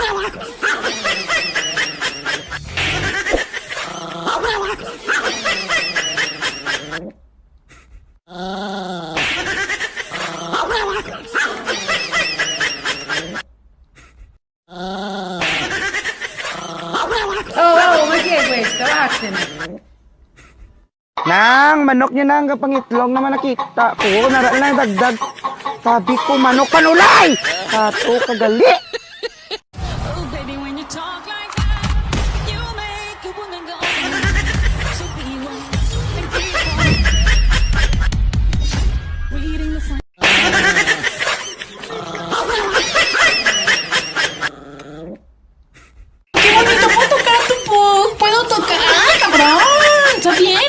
Oh. Nang, manok niya nang kapangitlong naman nakita ko. Nara lang dagdag. Sabi ko, manok panulay! Kato, kagali! 啊，这边。